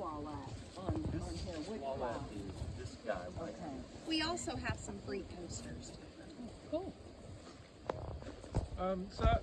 Walleye on, on here, which Walleye wow. is this guy right Okay, We also have some free coasters. cool. Um, so